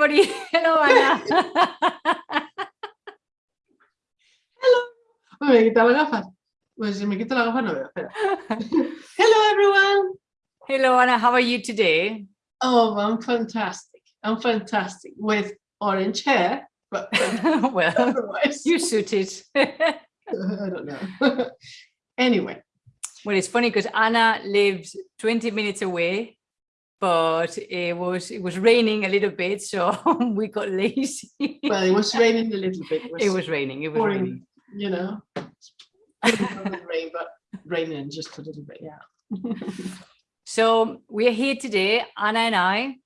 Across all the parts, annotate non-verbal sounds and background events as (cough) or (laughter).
everybody. (laughs) Hello, Ana. (laughs) Hello. Me quita las gafas. Pues si me quito las gafas no veo. Espera. (laughs) Hello, everyone. Hello, Ana. How are you today? Oh, I'm fantastic. I'm fantastic with orange hair, but well, otherwise, you suited. I don't know. anyway, well, it's funny because Anna lives 20 minutes away but it was it was raining a little bit so (laughs) we got lazy. Well it was raining a little bit. It (laughs) was, it was raining it was pouring, raining. you know. Rain but raining just a little bit yeah. (laughs) So we're here today anna and i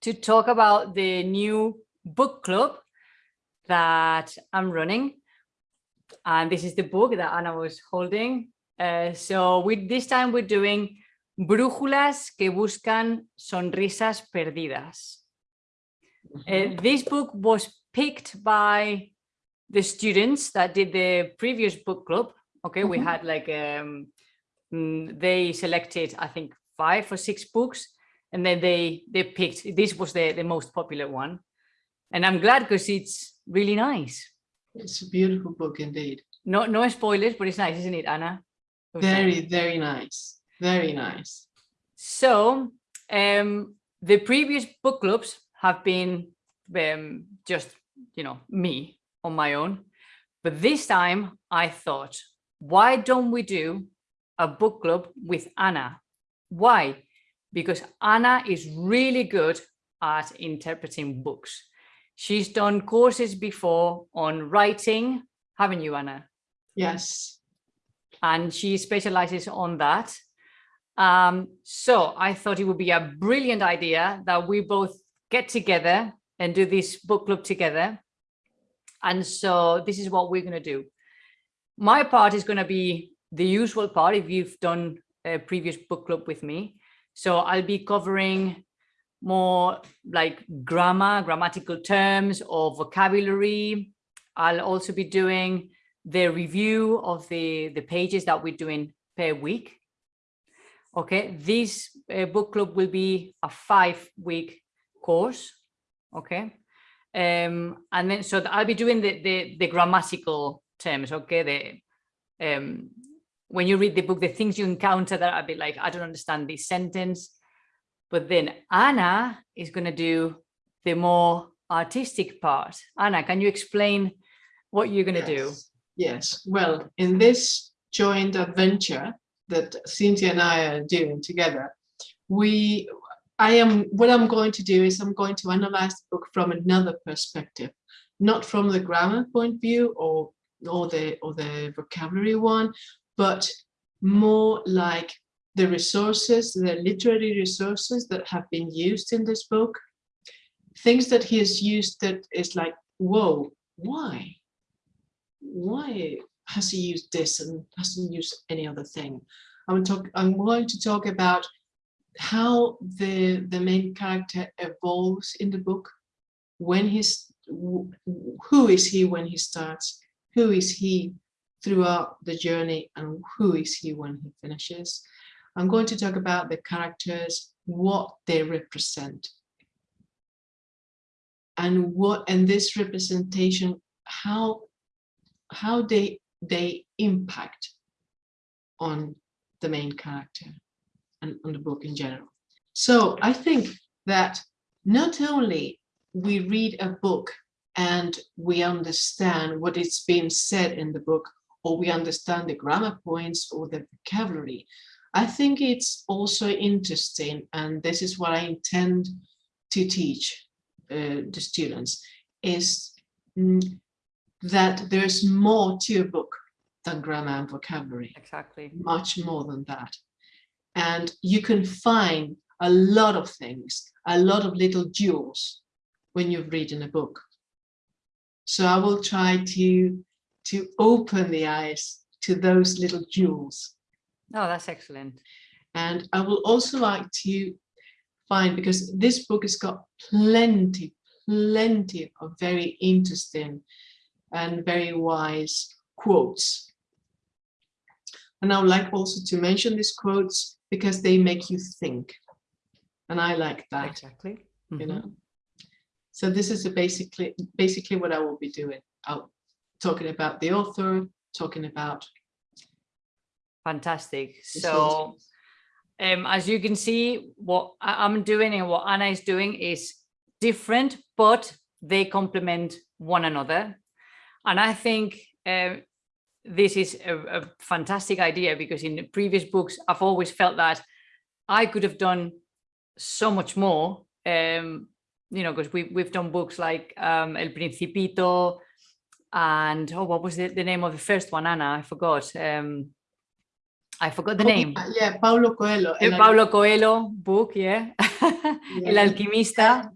to talk about the new book club that i'm running. And this is the book that anna was holding. Uh, so with this time we're doing Brújulas que buscan sonrisas perdidas. Uh, this book was picked by the students that did the previous book club. Okay, we had like, um, mm, they selected, I think, five or six books, and then they they picked, this was the, the most popular one. And I'm glad because it's really nice. It's a beautiful book indeed. No, no spoilers, but it's nice, isn't it, Anna? Very, very nice. Very nice. So um, the previous book clubs have been um, just, you know, me on my own. But this time I thought, why don't we do a book club with Anna? Why? Because Anna is really good at interpreting books. She's done courses before on writing, haven't you, Anna? Yes. And she specializes on that. Um, so I thought it would be a brilliant idea that we both get together and do this book club together. And so this is what we're going to do. My part is going to be the usual part if you've done a previous book club with me. So I'll be covering more like grammar, grammatical terms or vocabulary. I'll also be doing the review of the, the pages that we're doing per week. Okay, this uh, book club will be a five week course. Okay. Um, and then so I'll be doing the, the, the grammatical terms. Okay. The, um, when you read the book, the things you encounter that I'll be like, I don't understand this sentence. But then Anna is going to do the more artistic part. Anna, can you explain what you're going to yes. do? Yes. Well, in this joint adventure, that Cynthia and I are doing together, we, I am, what I'm going to do is I'm going to analyze the book from another perspective, not from the grammar point of view or, or, the, or the vocabulary one, but more like the resources, the literary resources that have been used in this book, things that he has used that is like, whoa, why? Why has he used this and hasn't used any other thing. I'm, talk, I'm going to talk about how the, the main character evolves in the book, when he's, who is he when he starts, who is he throughout the journey, and who is he when he finishes. I'm going to talk about the characters, what they represent, and what and this representation, how how they they impact on the main character and on the book in general. So I think that not only we read a book and we understand what is being said in the book, or we understand the grammar points or the vocabulary, I think it's also interesting, and this is what I intend to teach uh, the students, is mm, that there's more to a book than grammar and vocabulary. Exactly. Much more than that. And you can find a lot of things, a lot of little jewels when you've reading a book. So I will try to, to open the eyes to those little jewels. Oh, that's excellent. And I will also like to find, because this book has got plenty, plenty of very interesting and very wise quotes. And I would like also to mention these quotes because they make you think. And I like that. Exactly. You Mm -hmm. know. So this is a basically basically what I will be doing. I'll talking about the author, talking about Fantastic. So um, as you can see, what I'm doing and what Anna is doing is different, but they complement one another. And I think uh, this is a, a fantastic idea because in the previous books, I've always felt that I could have done so much more. Um, you know, because we, we've done books like um, El Principito and, oh, what was the, the name of the first one, Anna? I forgot. Um, I forgot the Oh, name. yeah, Paulo Coelho. The Paulo Coelho book, yeah. (laughs) Yeah. El Alquimista.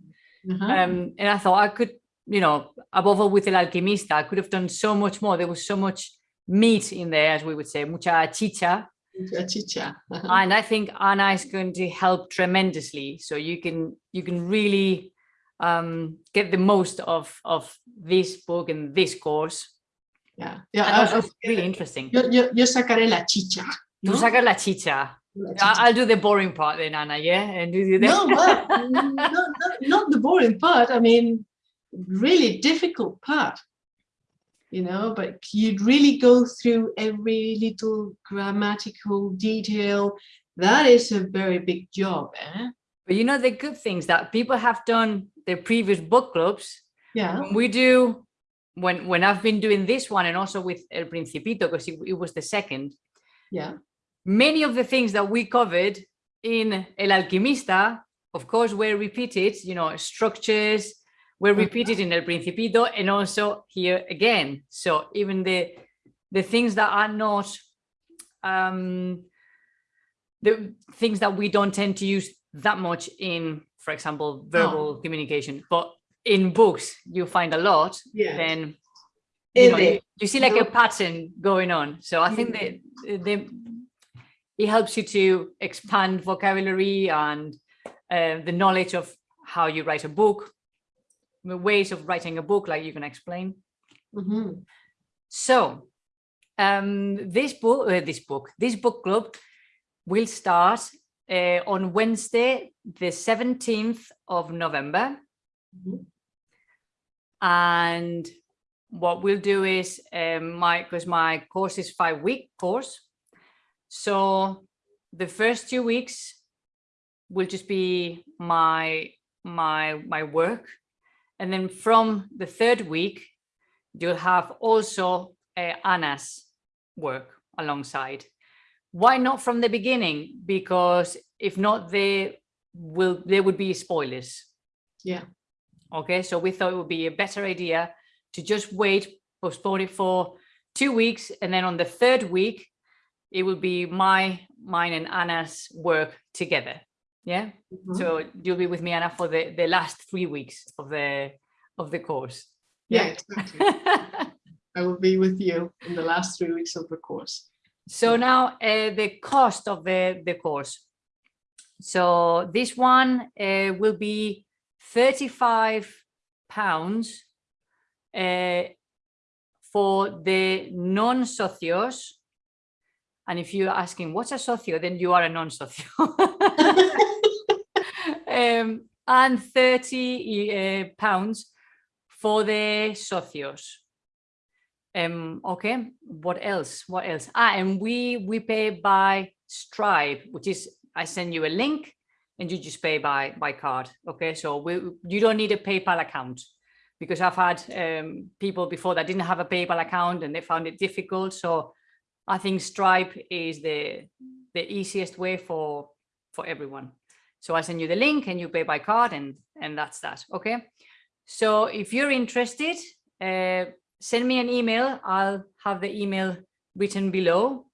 Uh-huh. Um, and I thought I could, you know, above all with El Alquimista, I could have done so much more. There was so much meat in there, as we would say, mucha chicha. A chicha. And I think Anna is going to help tremendously. So you can you can really um, get the most of of this book and this course. Yeah, yeah. I- I- really interesting. yo, yo, yo sacaré la chicha. Tú ¿no? sacas la chicha. La I- chicha. I'll do the boring part then, Anna, yeah? And do the no, (laughs) but not, not, not the boring part. I mean, really difficult part. You know, but you'd really go through every little grammatical detail. That is a very big job, eh? But you know the good things that people have done their previous book clubs. Yeah. When we do, when when I've been doing this one and also with El Principito because it, it was the second. Yeah. Many of the things that we covered in El Alquimista, of course, were repeated. You know, structures were Mhm. repeated in El Principito and also here again. So even the the things that are not um, the things that we don't tend to use that much in, for example, verbal communication, but in books you find a lot, Yeah. then you, know, you, you see like a pattern going on. So I think that the, it helps you to expand vocabulary and uh, the knowledge of how you write a book, ways of writing a book, like you can explain. Mhm. So um, this book, uh, this book, this book club will start uh, on Wednesday, the 17th of November. Mhm. And what we'll do is um, my, because my course is five week course. So the first two weeks will just be my, my, my work. And then from the third week, you'll have also uh, Anna's work alongside. Why not from the beginning? Because if not, there will there would be spoilers. Yeah. Okay, so we thought it would be a better idea to just wait, postpone it for two weeks, and then on the third week, it will be my, mine, and Anna's work together. Yeah. Mhm. So you'll be with me, Anna, for the the last three weeks of the of the course. yeah, exactly. (laughs) I will be with you in the last three weeks of the course. So now uh, the cost of the, the course. So this one uh, will be 35 pounds uh, for the non-socios. And if you're asking what's a socio, then you are a non-socio. (laughs) um, and 30 uh, pounds for the socios. Um, okay, what else? What else? Ah, and we we pay by Stripe, which is I send you a link and you just pay by by card. Okay, so we you don't need a PayPal account because I've had um, people before that didn't have a PayPal account and they found it difficult. So I think Stripe is the the easiest way for for everyone. So I send you the link and you pay by card and and that's that. Okay. So if you're interested, uh, send me an email. I'll have the email written below.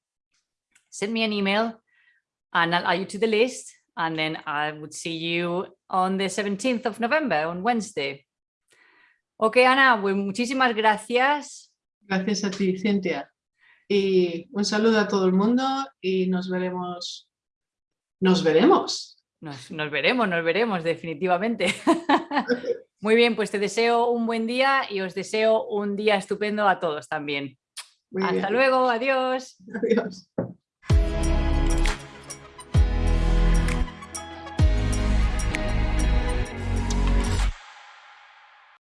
Send me an email and I'll add you to the list. And then I would see you on the 17th of November, on Wednesday. Ok, Ana, pues muchísimas gracias. Gracias a ti, Cintia. Y un saludo a todo el mundo y nos veremos. Nos veremos. Nos, nos veremos, nos veremos definitivamente. (laughs) Muy bien, pues te deseo un buen día y os deseo un día estupendo a todos también. Muy Hasta bien. luego, adiós. Adiós.